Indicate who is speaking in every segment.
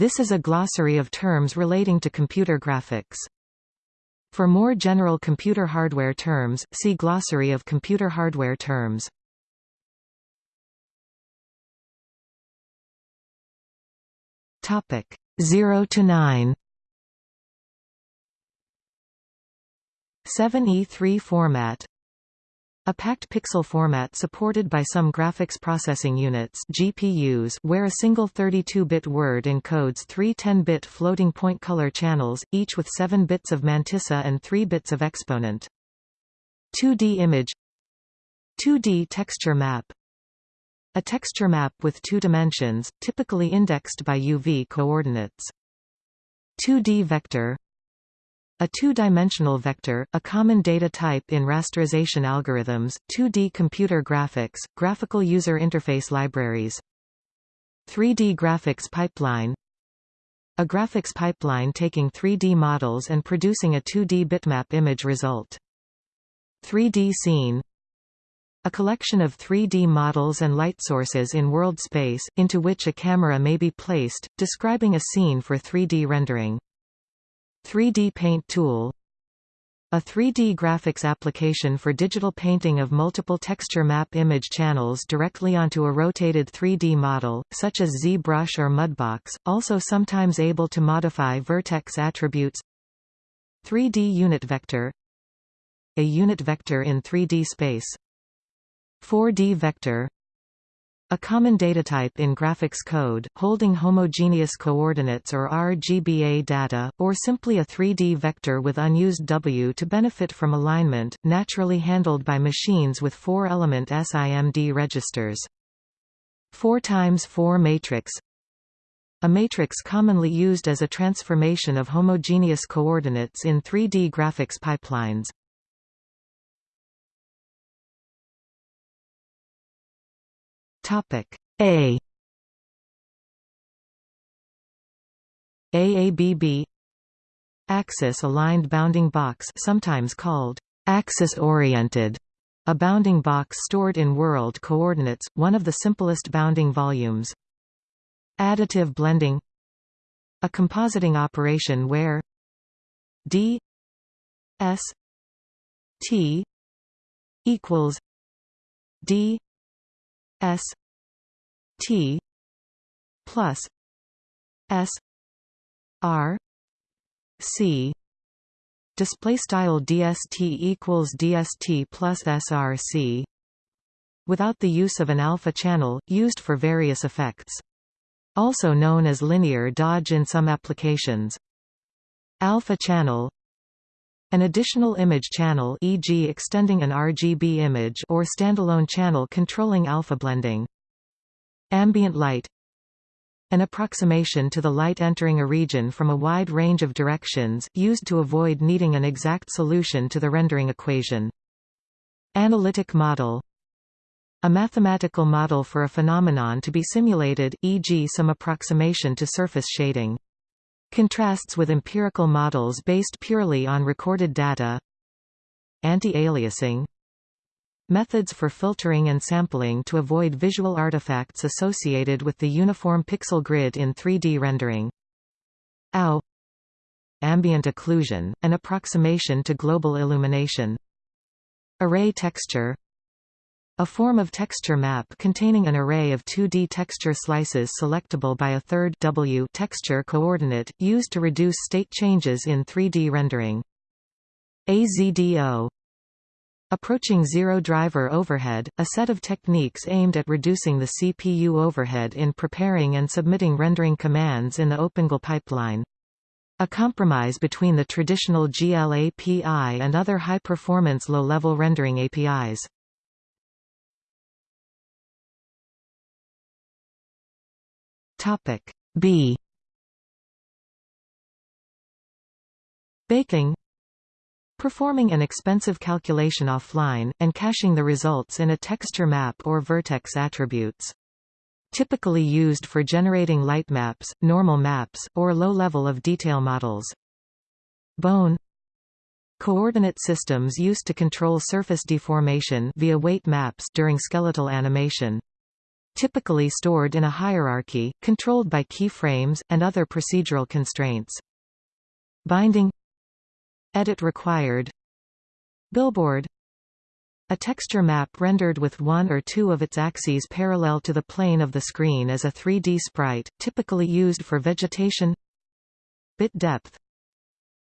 Speaker 1: This is a glossary of terms relating to computer graphics. For more general computer hardware terms, see Glossary of computer hardware terms. Topic 0 to 9 7E3 format a packed pixel format supported by some graphics processing units GPUs where a single 32-bit word encodes three 10-bit floating-point color channels, each with 7 bits of mantissa and 3 bits of exponent. 2D image 2D texture map A texture map with two dimensions, typically indexed by UV coordinates. 2D vector a two-dimensional vector, a common data type in rasterization algorithms, 2D computer graphics, graphical user interface libraries. 3D graphics pipeline A graphics pipeline taking 3D models and producing a 2D bitmap image result. 3D scene a collection of 3D models and light sources in world space, into which a camera may be placed, describing a scene for 3D rendering. 3D Paint tool a 3D graphics application for digital painting of multiple texture map image channels directly onto a rotated 3D model, such as ZBrush or Mudbox, also sometimes able to modify vertex attributes. 3D unit vector A unit vector in 3D space. 4D vector a common datatype in graphics code, holding homogeneous coordinates or RGBA data, or simply a 3D vector with unused W to benefit from alignment, naturally handled by machines with four-element SIMD registers. 4 times 4 matrix a matrix commonly used as a transformation of homogeneous coordinates in 3D graphics pipelines. Topic. A. AABB Axis-aligned bounding box sometimes called axis-oriented a bounding box stored in world coordinates, one of the simplest bounding volumes. Additive blending. A compositing operation where d s t equals d s T plus S R C. Display style dst equals dst plus src without the use of an alpha channel used for various effects. Also known as linear dodge in some applications. Alpha channel. An additional image channel e.g. extending an RGB image or standalone channel controlling alpha blending Ambient light An approximation to the light entering a region from a wide range of directions, used to avoid needing an exact solution to the rendering equation. Analytic model a mathematical model for a phenomenon to be simulated, e.g. some approximation to surface shading. Contrasts with empirical models based purely on recorded data Anti-aliasing Methods for filtering and sampling to avoid visual artifacts associated with the uniform pixel grid in 3D rendering. AO Ambient occlusion, an approximation to global illumination. Array texture a form of texture map containing an array of 2D texture slices selectable by a third W texture coordinate, used to reduce state changes in 3D rendering. AZDO Approaching zero driver overhead, a set of techniques aimed at reducing the CPU overhead in preparing and submitting rendering commands in the OpenGL pipeline. A compromise between the traditional GL API and other high-performance low-level rendering APIs. Topic B Baking performing an expensive calculation offline, and caching the results in a texture map or vertex attributes. Typically used for generating light maps, normal maps, or low level of detail models. Bone Coordinate systems used to control surface deformation via weight maps during skeletal animation. typically stored in a hierarchy, controlled by keyframes, and other procedural constraints. Binding Edit required. Billboard. A texture map rendered with one or two of its axes parallel to the plane of the screen as a 3D sprite, typically used for vegetation. Bit depth.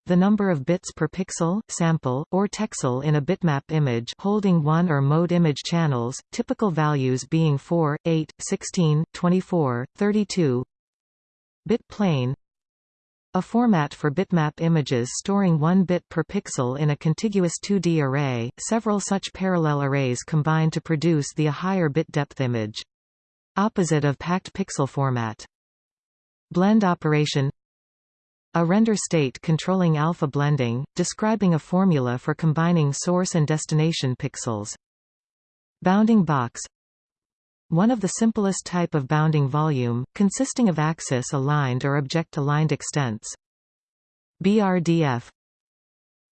Speaker 1: The number of bits per pixel, sample, or texel in a bitmap image holding one or mode image channels, typical values being 4, 8, 16, 24, 32 Bit plane a format for bitmap images storing 1 bit per pixel in a contiguous 2D array, several such parallel arrays combine to produce the higher bit depth image. Opposite of packed pixel format. Blend operation a render state controlling alpha blending, describing a formula for combining source and destination pixels. Bounding box One of the simplest type of bounding volume, consisting of axis-aligned or object-aligned extents. BRDF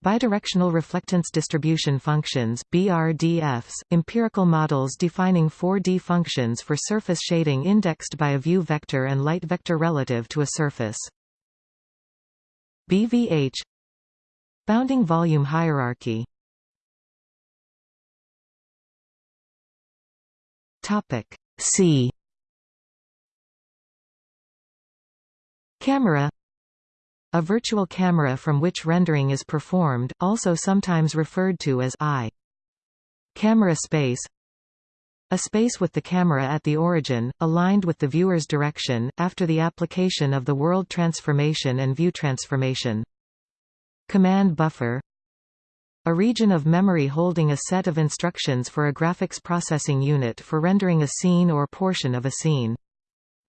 Speaker 1: Bidirectional reflectance distribution functions BRDFs, empirical models defining 4D functions for surface shading indexed by a view vector and light vector relative to a surface. BVH Bounding volume hierarchy Topic. C. Camera. A virtual camera from which rendering is performed, also sometimes referred to as eye. Camera space. A space with the camera at the origin, aligned with the viewer's direction, after the application of the world transformation and view transformation. Command buffer a region of memory holding a set of instructions for a graphics processing unit for rendering a scene or portion of a scene.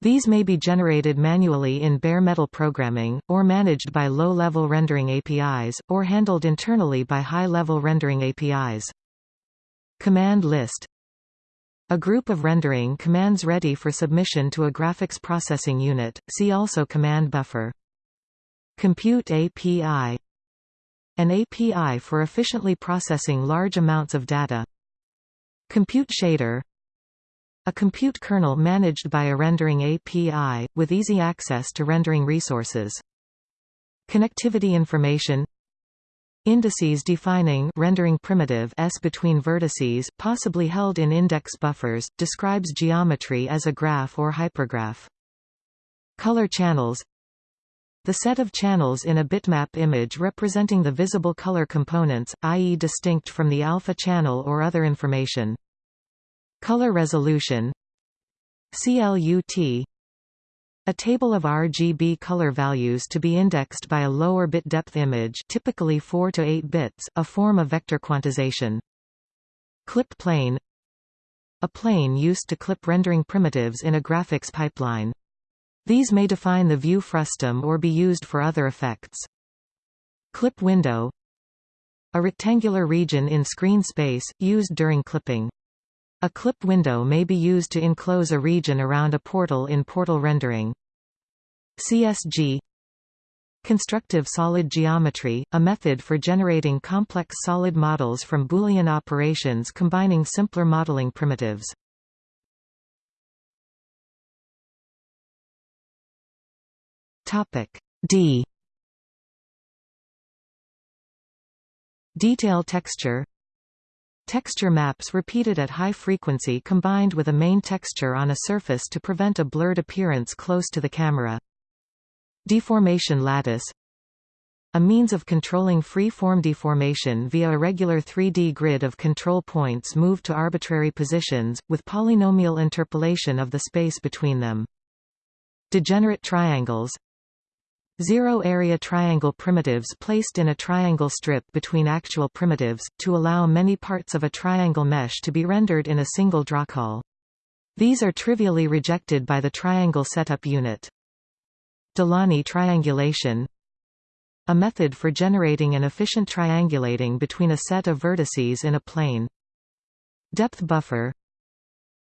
Speaker 1: These may be generated manually in bare metal programming, or managed by low-level rendering APIs, or handled internally by high-level rendering APIs. Command list a group of rendering commands ready for submission to a graphics processing unit, see also command buffer. Compute API An API for efficiently processing large amounts of data. Compute shader A compute kernel managed by a rendering API, with easy access to rendering resources. Connectivity information Indices defining rendering primitive s between vertices, possibly held in index buffers, describes geometry as a graph or hypergraph. Color channels The set of channels in a bitmap image representing the visible color components, i.e. distinct from the alpha channel or other information. Color resolution CLUT a table of RGB color values to be indexed by a lower bit depth image typically 4 to 8 bits, a form of vector quantization. Clip plane A plane used to clip rendering primitives in a graphics pipeline. These may define the view frustum or be used for other effects. Clip window A rectangular region in screen space, used during clipping. A clip window may be used to enclose a region around a portal in portal rendering. CSG Constructive solid geometry, a method for generating complex solid models from Boolean operations combining simpler modeling primitives. D Detail texture Texture maps repeated at high frequency combined with a main texture on a surface to prevent a blurred appearance close to the camera. Deformation lattice a means of controlling free-form deformation via a regular 3D grid of control points moved to arbitrary positions, with polynomial interpolation of the space between them. Degenerate triangles Zero-area triangle primitives placed in a triangle strip between actual primitives, to allow many parts of a triangle mesh to be rendered in a single drawcall. These are trivially rejected by the triangle setup unit. Delaunay triangulation A method for generating an efficient triangulating between a set of vertices in a plane. Depth buffer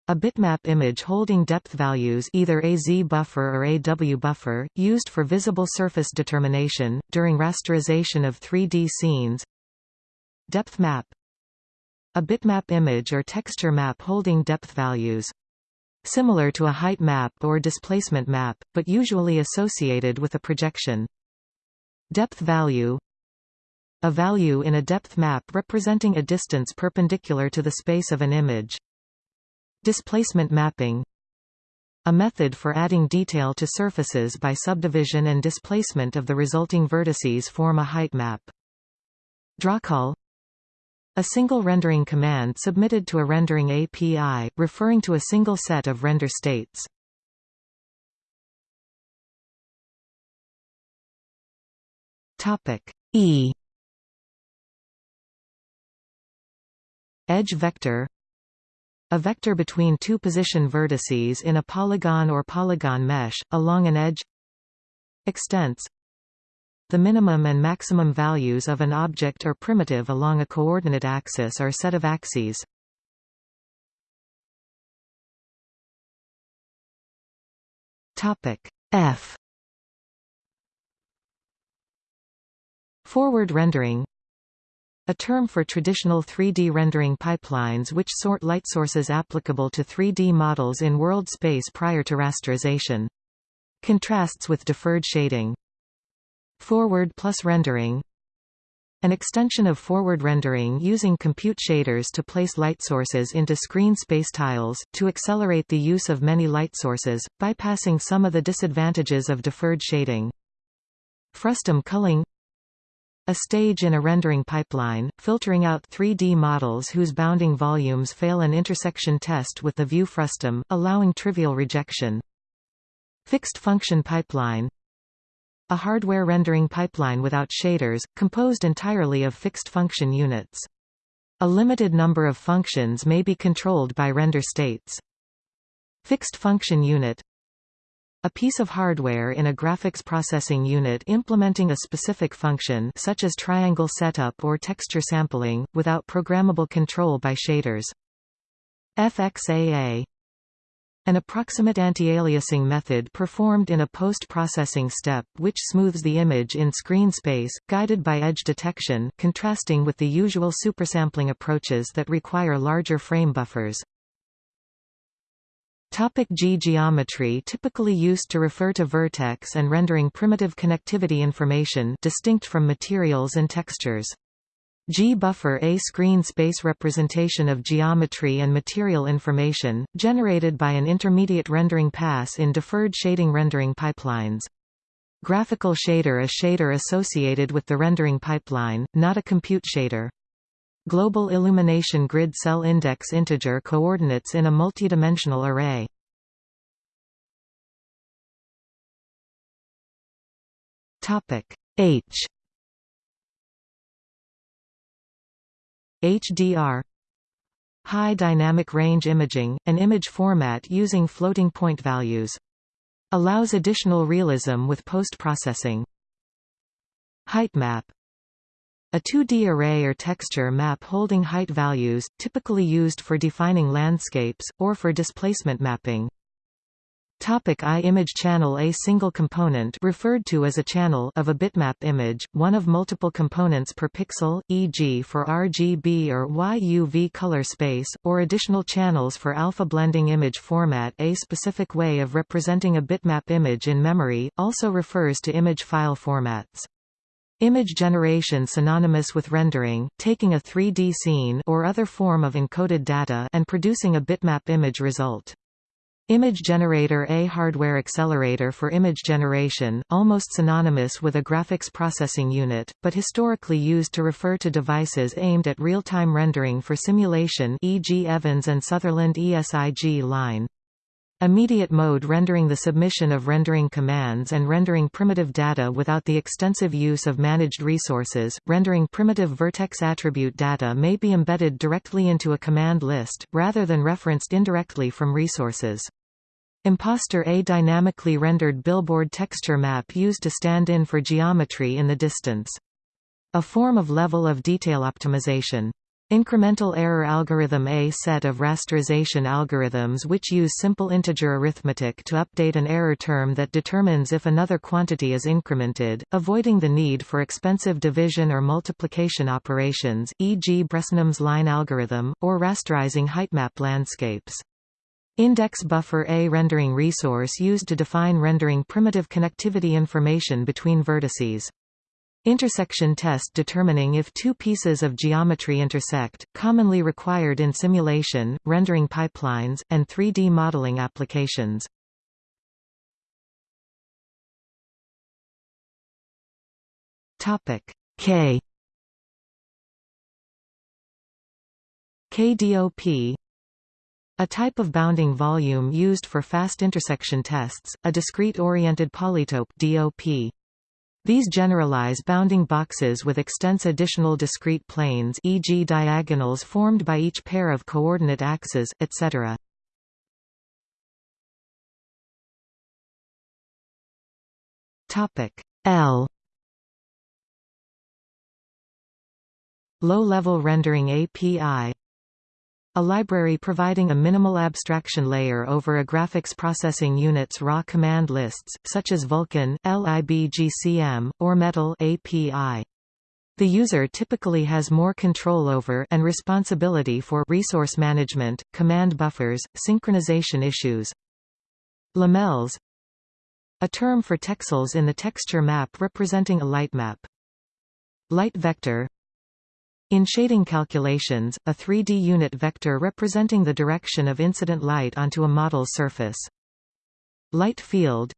Speaker 1: a bitmap image holding depth values either a Z buffer or a W buffer, used for visible surface determination, during rasterization of 3D scenes Depth map A bitmap image or texture map holding depth values similar to a height map or displacement map, but usually associated with a projection. Depth value A value in a depth map representing a distance perpendicular to the space of an image. Displacement mapping. A method for adding detail to surfaces by subdivision and displacement of the resulting vertices form a height map. Drawcall a single rendering command submitted to a rendering API, referring to a single set of render states. Topic. E. Edge vector a vector between two position vertices in a polygon or polygon mesh, along an edge. Extents. The minimum and maximum values of an object or primitive along a coordinate axis or set of axes. F. Forward rendering a term for traditional 3D rendering pipelines which sort light sources applicable to 3D models in world space prior to rasterization. Contrasts with deferred shading. Forward plus rendering An extension of forward rendering using compute shaders to place light sources into screen space tiles, to accelerate the use of many light sources, bypassing some of the disadvantages of deferred shading. Frustum culling a stage in a rendering pipeline, filtering out 3D models whose bounding volumes fail an intersection test with the view frustum, allowing trivial rejection. Fixed function pipeline A hardware rendering pipeline without shaders, composed entirely of fixed function units. A limited number of functions may be controlled by render states. Fixed function unit a piece of hardware in a graphics processing unit implementing a specific function such as triangle setup or texture sampling, without programmable control by shaders. FXAA an approximate anti-aliasing method performed in a post-processing step which smooths the image in screen space, guided by edge detection contrasting with the usual supersampling approaches that require larger frame buffers. Topic G geometry typically used to refer to vertex and rendering primitive connectivity information distinct from materials and textures. G-buffer a screen space representation of geometry and material information, generated by an intermediate rendering pass in deferred shading rendering pipelines. Graphical shader a shader associated with the rendering pipeline, not a compute shader. Global illumination grid cell index integer coordinates in a multidimensional array. Topic H HDR High dynamic range imaging, an image format using floating point values. Allows additional realism with post-processing. Height map a 2D array or texture map holding height values, typically used for defining landscapes, or for displacement mapping. Topic I image channel A single component referred to as a channel of a bitmap image, one of multiple components per pixel, e.g. for RGB or YUV color space, or additional channels for alpha blending image format A specific way of representing a bitmap image in memory, also refers to image file formats. Image generation synonymous with rendering, taking a 3D scene or other form of encoded data and producing a bitmap image result. Image generator A hardware accelerator for image generation, almost synonymous with a graphics processing unit, but historically used to refer to devices aimed at real-time rendering for simulation e.g. Evans and Sutherland ESIG line. Immediate mode rendering the submission of rendering commands and rendering primitive data without the extensive use of managed resources. Rendering primitive vertex attribute data may be embedded directly into a command list, rather than referenced indirectly from resources. Imposter A dynamically rendered billboard texture map used to stand in for geometry in the distance. A form of level of detail optimization. Incremental error algorithm A set of rasterization algorithms which use simple integer arithmetic to update an error term that determines if another quantity is incremented, avoiding the need for expensive division or multiplication operations, e.g. Bresenham's line algorithm, or rasterizing heightmap landscapes. Index buffer A rendering resource used to define rendering primitive connectivity information between vertices. Intersection test determining if two pieces of geometry intersect, commonly required in simulation, rendering pipelines, and 3D modeling applications. K KDOP a type of bounding volume used for fast intersection tests, a discrete-oriented polytope DOP. These generalize bounding boxes with extents additional discrete planes e.g. diagonals formed by each pair of coordinate axes, etc. L Low-level rendering API a library providing a minimal abstraction layer over a graphics processing unit's raw command lists, such as Vulkan, libgcm, or Metal API. The user typically has more control over and responsibility for resource management, command buffers, synchronization issues. Lumels A term for texels in the texture map representing a light map. Light vector in shading calculations, a 3D unit vector representing the direction of incident light onto a model surface. Light field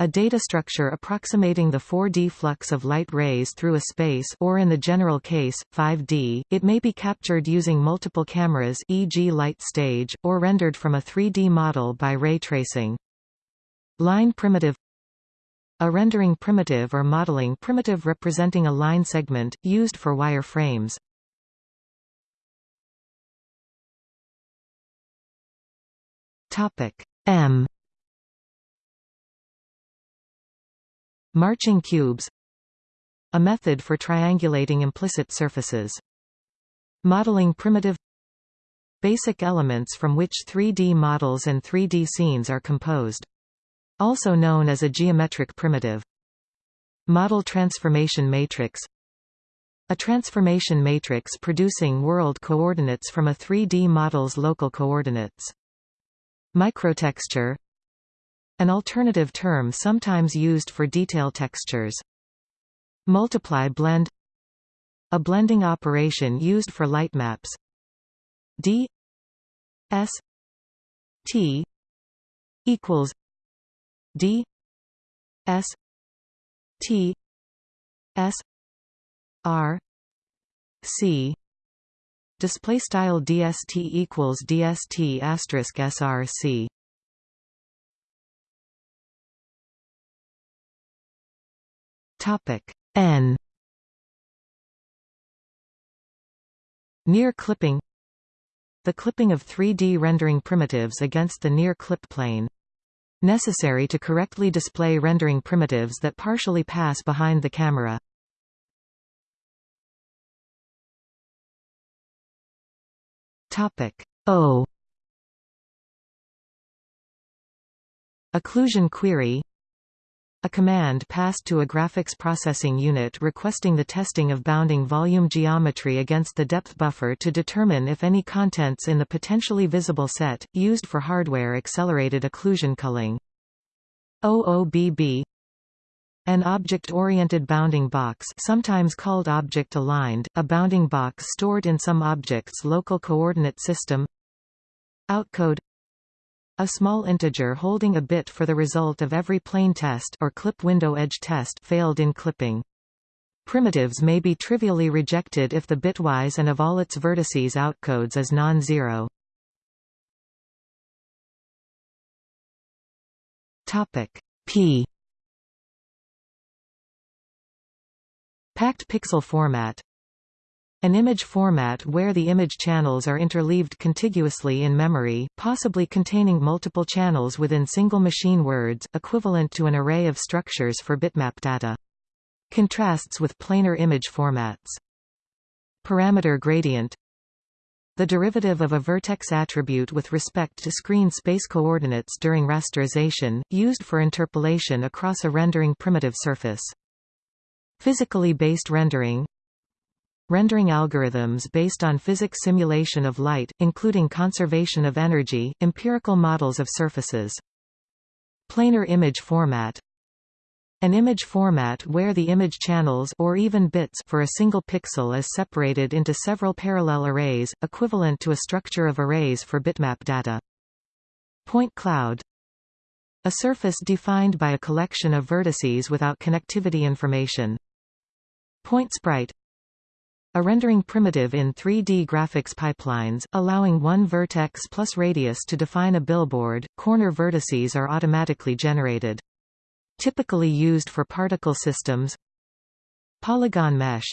Speaker 1: a data structure approximating the 4D flux of light rays through a space or in the general case, 5D, it may be captured using multiple cameras e.g. light stage, or rendered from a 3D model by ray tracing. Line primitive a rendering primitive or modeling primitive representing a line segment, used for wire frames. M Marching cubes A method for triangulating implicit surfaces. Modeling primitive Basic elements from which 3D models and 3D scenes are composed also known as a geometric primitive. Model transformation matrix A transformation matrix producing world coordinates from a 3D model's local coordinates. Microtexture An alternative term sometimes used for detail textures. Multiply blend A blending operation used for light maps. D S T equals D S T S R C. Display style DST equals DST asterisk SRC topic N. Near clipping. The clipping of 3D rendering primitives against the near clip plane necessary to correctly display rendering primitives that partially pass behind the camera. Topic O Occlusion query a command passed to a graphics processing unit requesting the testing of bounding volume geometry against the depth buffer to determine if any contents in the potentially visible set, used for hardware accelerated occlusion culling. OOBB an object-oriented bounding box sometimes called object-aligned, a bounding box stored in some object's local coordinate system. Outcode a small integer holding a bit for the result of every plane test or clip window edge test failed in clipping. Primitives may be trivially rejected if the bitwise and of all its vertices outcodes is non-zero. Topic P Packed pixel format an image format where the image channels are interleaved contiguously in memory, possibly containing multiple channels within single machine words, equivalent to an array of structures for bitmap data. Contrasts with planar image formats. Parameter gradient the derivative of a vertex attribute with respect to screen space coordinates during rasterization, used for interpolation across a rendering primitive surface. Physically based rendering rendering algorithms based on physics simulation of light, including conservation of energy, empirical models of surfaces. Planar image format an image format where the image channels or even bits for a single pixel is separated into several parallel arrays, equivalent to a structure of arrays for bitmap data. Point cloud A surface defined by a collection of vertices without connectivity information. Point sprite a rendering primitive in 3D graphics pipelines, allowing one vertex plus radius to define a billboard, corner vertices are automatically generated. Typically used for particle systems Polygon mesh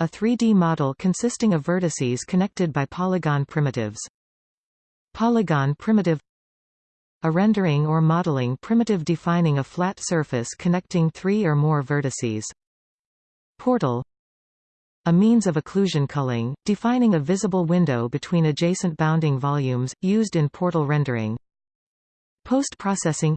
Speaker 1: A 3D model consisting of vertices connected by polygon primitives. Polygon primitive A rendering or modeling primitive defining a flat surface connecting three or more vertices. Portal a means of occlusion culling, defining a visible window between adjacent bounding volumes, used in portal rendering. Post-processing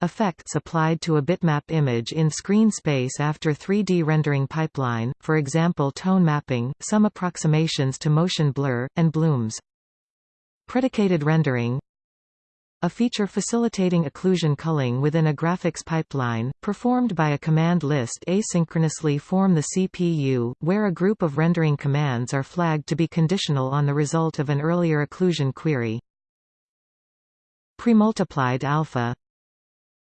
Speaker 1: Effects applied to a bitmap image in screen space after 3D rendering pipeline, for example tone mapping, some approximations to motion blur, and blooms. Predicated rendering a feature facilitating occlusion culling within a graphics pipeline, performed by a command list asynchronously form the CPU, where a group of rendering commands are flagged to be conditional on the result of an earlier occlusion query. Premultiplied alpha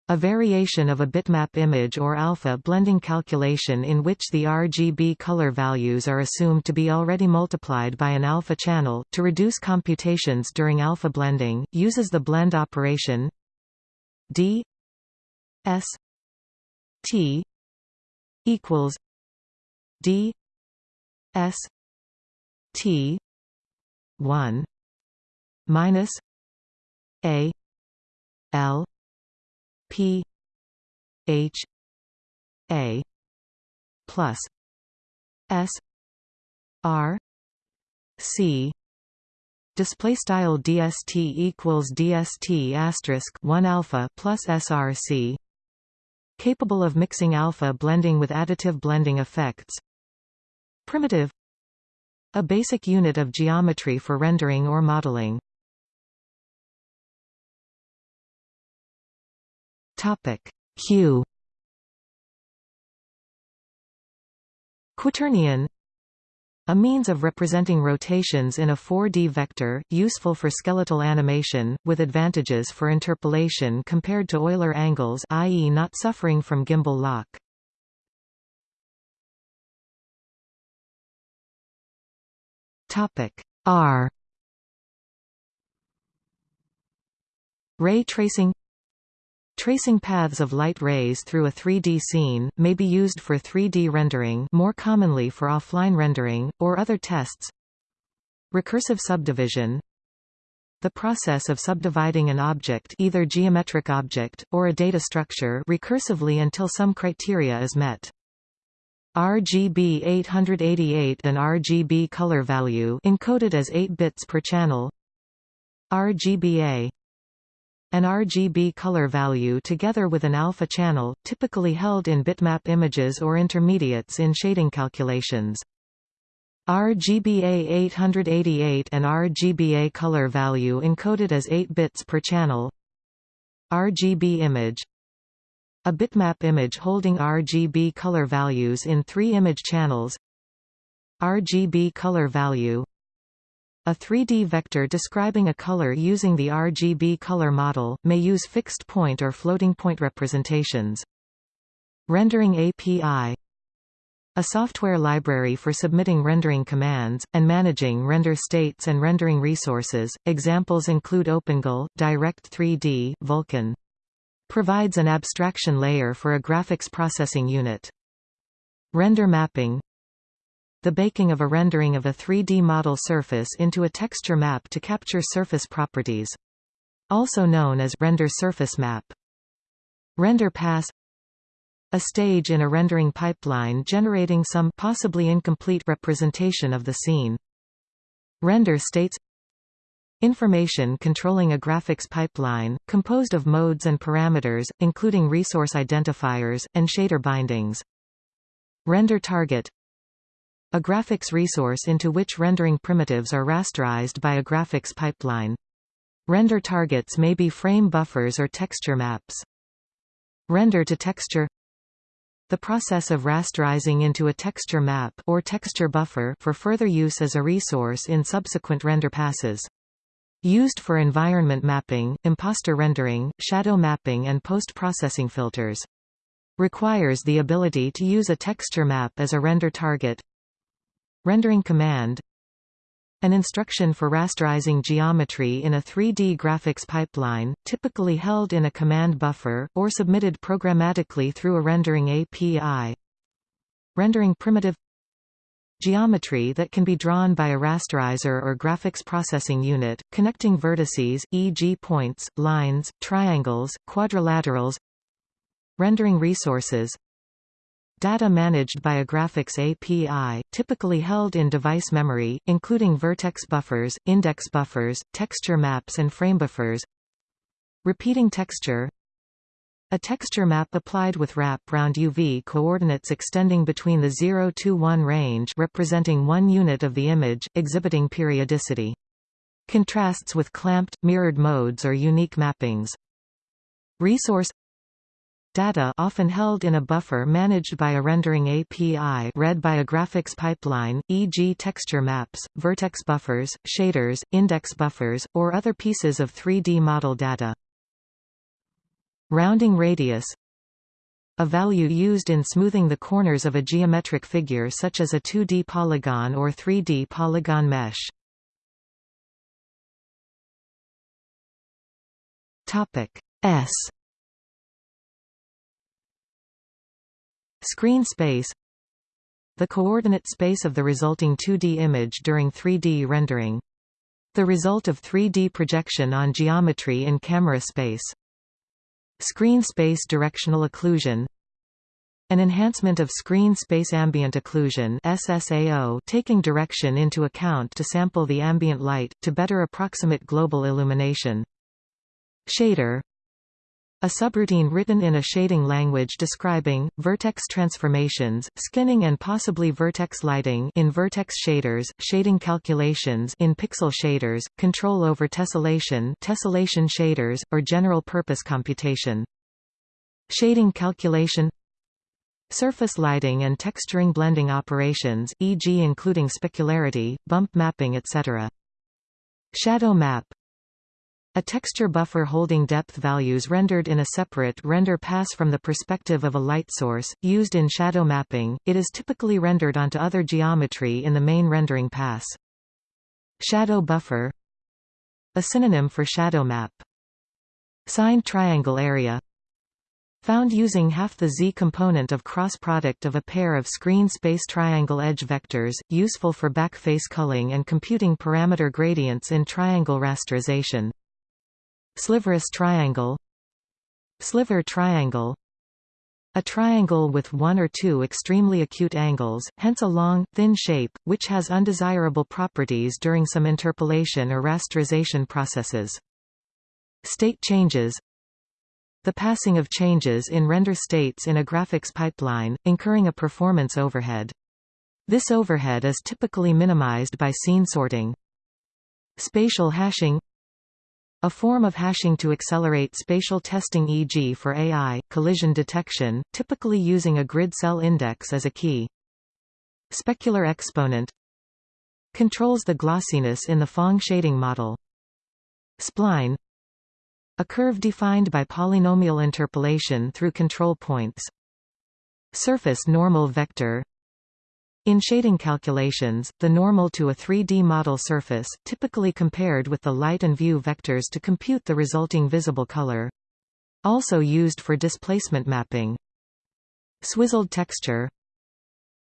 Speaker 1: a variation of a bitmap image or alpha blending calculation in which the RGB color values are assumed to be already multiplied by an alpha channel, to reduce computations during alpha blending, uses the blend operation d s t equals d s t 1 minus a l P H A plus S R C display style dst equals dst asterisk 1 alpha plus src capable of mixing alpha blending with additive blending effects. Primitive. A basic unit of geometry for rendering or modeling Topic Q Quaternion a means of representing rotations in a 4D vector, useful for skeletal animation, with advantages for interpolation compared to Euler angles i.e. not suffering from gimbal lock. R Ray tracing Tracing paths of light rays through a 3D scene, may be used for 3D rendering more commonly for offline rendering, or other tests. Recursive subdivision. The process of subdividing an object either geometric object, or a data structure recursively until some criteria is met. RGB 888 an RGB color value encoded as 8 bits per channel. RGBA an RGB color value together with an alpha channel, typically held in bitmap images or intermediates in shading calculations. RGBA 888 and RGBA color value encoded as 8 bits per channel. RGB image. A bitmap image holding RGB color values in three image channels. RGB color value a 3D vector describing a color using the RGB color model, may use fixed point or floating point representations. Rendering API a software library for submitting rendering commands, and managing render states and rendering resources. Examples include OpenGL, Direct3D, Vulkan. Provides an abstraction layer for a graphics processing unit. Render mapping the baking of a rendering of a 3D model surface into a texture map to capture surface properties. Also known as render surface map. Render pass a stage in a rendering pipeline generating some possibly incomplete representation of the scene. Render states Information controlling a graphics pipeline, composed of modes and parameters, including resource identifiers, and shader bindings. Render target A graphics resource into which rendering primitives are rasterized by a graphics pipeline. Render targets may be frame buffers or texture maps. Render to texture the process of rasterizing into a texture map or texture buffer for further use as a resource in subsequent render passes. Used for environment mapping, imposter rendering, shadow mapping and post-processing filters. Requires the ability to use a texture map as a render target. Rendering command an instruction for rasterizing geometry in a 3D graphics pipeline, typically held in a command buffer, or submitted programmatically through a rendering API. Rendering primitive Geometry that can be drawn by a rasterizer or graphics processing unit, connecting vertices, e.g. points, lines, triangles, quadrilaterals Rendering resources Data managed by a graphics API, typically held in device memory, including vertex buffers, index buffers, texture maps and frame buffers. Repeating texture A texture map applied with wrap round UV coordinates extending between the 0 to 1 range representing one unit of the image, exhibiting periodicity. Contrasts with clamped, mirrored modes or unique mappings. Resource Data often held in a buffer managed by a rendering API read by a graphics pipeline, e.g. texture maps, vertex buffers, shaders, index buffers, or other pieces of 3D model data. Rounding radius a value used in smoothing the corners of a geometric figure such as a 2D polygon or 3D polygon mesh. Topic S Screen space The coordinate space of the resulting 2D image during 3D rendering. The result of 3D projection on geometry in camera space. Screen space directional occlusion an enhancement of screen space ambient occlusion SSAO taking direction into account to sample the ambient light, to better approximate global illumination. Shader a subroutine written in a shading language describing, vertex transformations, skinning and possibly vertex lighting in vertex shaders, shading calculations in pixel shaders, control over tessellation tessellation shaders, or general-purpose computation. Shading calculation Surface lighting and texturing blending operations, e.g. including specularity, bump mapping etc. Shadow map a texture buffer holding depth values rendered in a separate render pass from the perspective of a light source, used in shadow mapping, it is typically rendered onto other geometry in the main rendering pass. Shadow buffer A synonym for shadow map. Signed triangle area Found using half the z-component of cross product of a pair of screen space triangle edge vectors, useful for backface culling and computing parameter gradients in triangle rasterization. Sliverous triangle Sliver triangle a triangle with one or two extremely acute angles, hence a long, thin shape, which has undesirable properties during some interpolation or rasterization processes. State changes The passing of changes in render states in a graphics pipeline, incurring a performance overhead. This overhead is typically minimized by scene sorting. Spatial hashing a form of hashing to accelerate spatial testing e.g. for AI, collision detection, typically using a grid cell index as a key. Specular exponent controls the glossiness in the Phong shading model. Spline a curve defined by polynomial interpolation through control points. Surface normal vector in shading calculations, the normal to a 3D model surface, typically compared with the light and view vectors to compute the resulting visible color. Also used for displacement mapping. Swizzled texture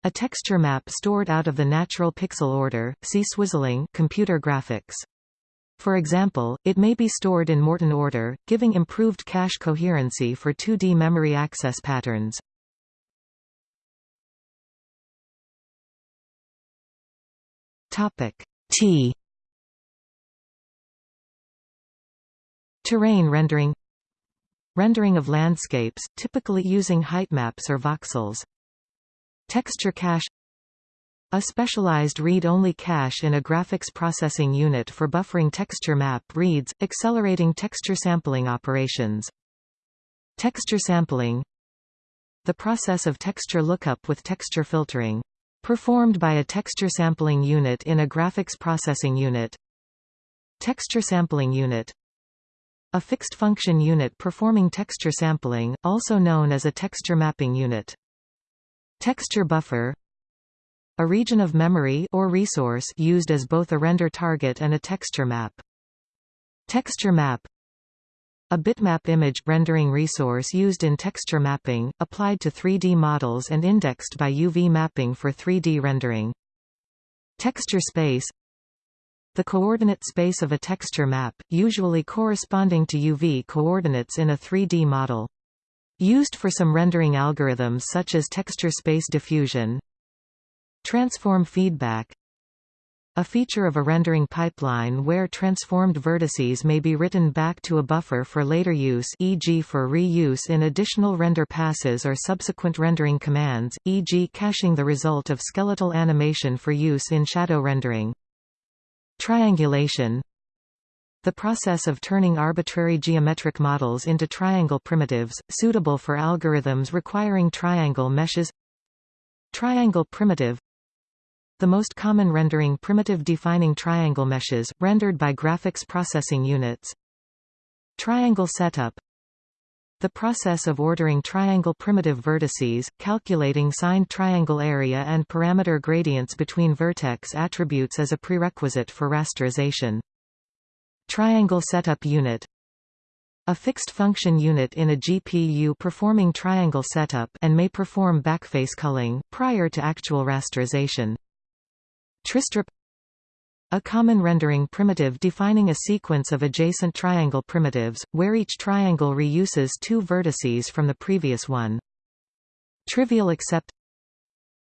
Speaker 1: A texture map stored out of the natural pixel order, see swizzling computer graphics. For example, it may be stored in Morton order, giving improved cache coherency for 2D memory access patterns. Topic T Terrain rendering Rendering of landscapes, typically using height maps or voxels. Texture cache A specialized read-only cache in a graphics processing unit for buffering texture map reads, accelerating texture sampling operations. Texture sampling The process of texture lookup with texture filtering. Performed by a texture sampling unit in a graphics processing unit. Texture sampling unit a fixed function unit performing texture sampling, also known as a texture mapping unit. Texture buffer a region of memory or resource used as both a render target and a texture map. Texture map a bitmap image rendering resource used in texture mapping, applied to 3D models and indexed by UV mapping for 3D rendering. Texture space the coordinate space of a texture map, usually corresponding to UV coordinates in a 3D model. Used for some rendering algorithms such as texture space diffusion, Transform feedback a feature of a rendering pipeline where transformed vertices may be written back to a buffer for later use e.g. for reuse in additional render passes or subsequent rendering commands, e.g. caching the result of skeletal animation for use in shadow rendering. Triangulation the process of turning arbitrary geometric models into triangle primitives, suitable for algorithms requiring triangle meshes Triangle primitive the most common rendering primitive defining triangle meshes, rendered by graphics processing units. Triangle setup the process of ordering triangle primitive vertices, calculating signed triangle area and parameter gradients between vertex attributes as a prerequisite for rasterization. Triangle setup unit a fixed function unit in a GPU performing triangle setup and may perform backface culling, prior to actual rasterization. Tristrip a common rendering primitive defining a sequence of adjacent triangle primitives, where each triangle reuses two vertices from the previous one. Trivial accept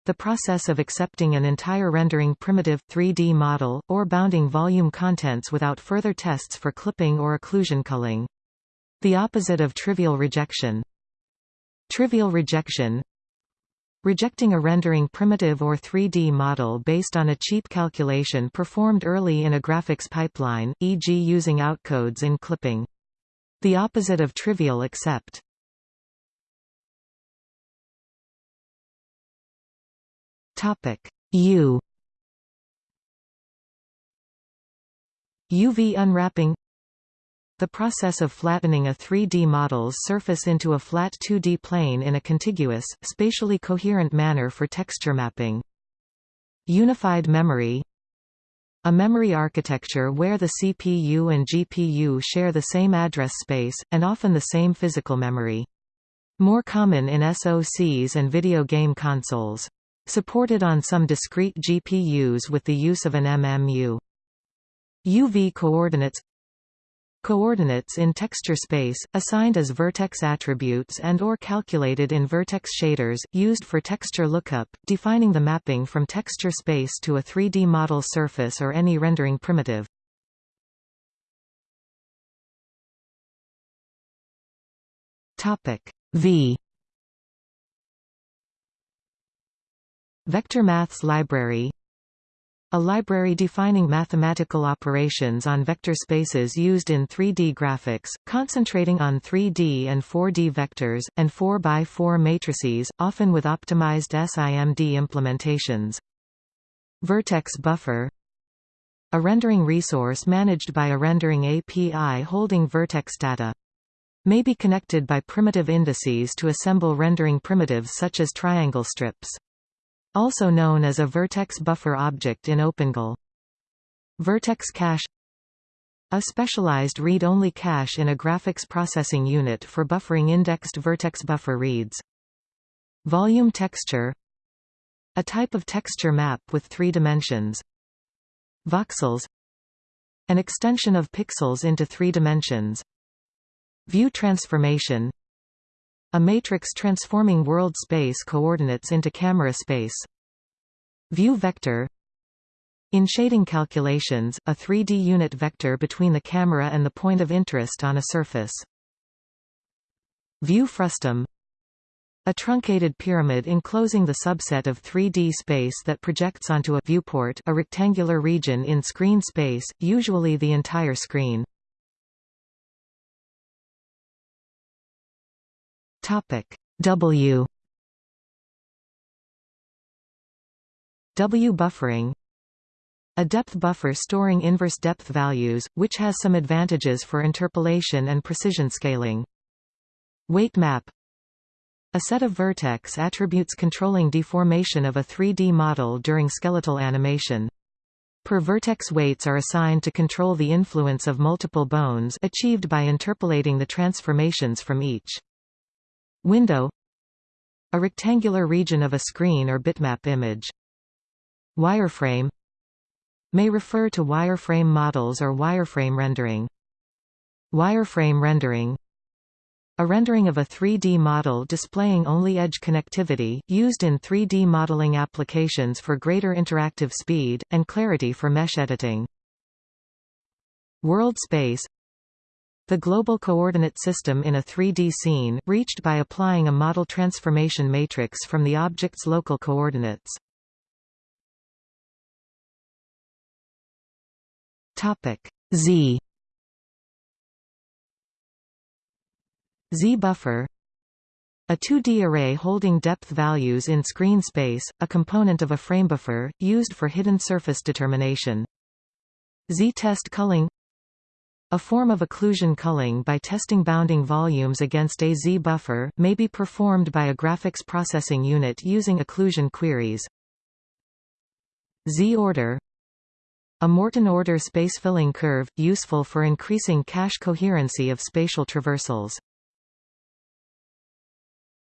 Speaker 1: the process of accepting an entire rendering primitive 3D model, or bounding volume contents without further tests for clipping or occlusion culling. The opposite of trivial rejection. Trivial rejection Rejecting a rendering primitive or 3D model based on a cheap calculation performed early in a graphics pipeline, e.g. using outcodes in clipping. The opposite of trivial accept. Topic U UV unwrapping the process of flattening a 3D model's surface into a flat 2D plane in a contiguous, spatially coherent manner for texture mapping. Unified memory a memory architecture where the CPU and GPU share the same address space, and often the same physical memory. More common in SoCs and video game consoles. Supported on some discrete GPUs with the use of an MMU. UV coordinates Coordinates in texture space, assigned as vertex attributes and or calculated in vertex shaders, used for texture lookup, defining the mapping from texture space to a 3D model surface or any rendering primitive. V Vector Maths Library a library defining mathematical operations on vector spaces used in 3D graphics, concentrating on 3D and 4D vectors, and 4x4 matrices, often with optimized SIMD implementations. Vertex buffer A rendering resource managed by a rendering API holding vertex data. May be connected by primitive indices to assemble rendering primitives such as triangle strips also known as a vertex buffer object in OpenGL. Vertex cache a specialized read-only cache in a graphics processing unit for buffering indexed vertex buffer reads. Volume texture A type of texture map with three dimensions. Voxels An extension of pixels into three dimensions. View transformation a matrix transforming world space coordinates into camera space. View vector In shading calculations, a 3D unit vector between the camera and the point of interest on a surface. View frustum A truncated pyramid enclosing the subset of 3D space that projects onto a viewport a rectangular region in screen space, usually the entire screen. W W buffering a depth buffer storing inverse depth values, which has some advantages for interpolation and precision scaling. Weight map a set of vertex attributes controlling deformation of a 3D model during skeletal animation. Per vertex weights are assigned to control the influence of multiple bones achieved by interpolating the transformations from each. Window A rectangular region of a screen or bitmap image. Wireframe May refer to wireframe models or wireframe rendering. Wireframe rendering a rendering of a 3D model displaying only edge connectivity, used in 3D modeling applications for greater interactive speed, and clarity for mesh editing. World space The global coordinate system in a 3D scene, reached by applying a model transformation matrix from the object's local coordinates. Z Z-buffer a 2D array holding depth values in screen space, a component of a framebuffer, used for hidden surface determination. Z-test culling A form of occlusion culling by testing bounding volumes against a Z-buffer, may be performed by a graphics processing unit using occlusion queries. Z-order a Morton order space-filling curve, useful for increasing cache coherency of spatial traversals.